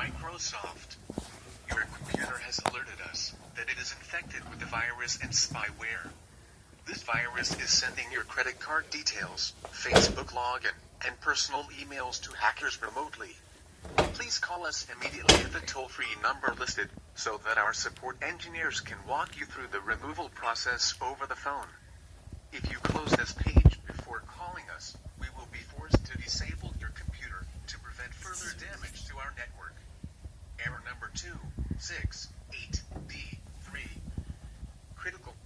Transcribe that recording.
Microsoft. Your computer has alerted us that it is infected with the virus and spyware. This virus is sending your credit card details, Facebook login, and personal emails to hackers remotely. Please call us immediately at the toll-free number listed so that our support engineers can walk you through the removal process over the phone. If you close this page before calling us, we will be forced to disable your computer to prevent further damage to our network number B, 3. Critical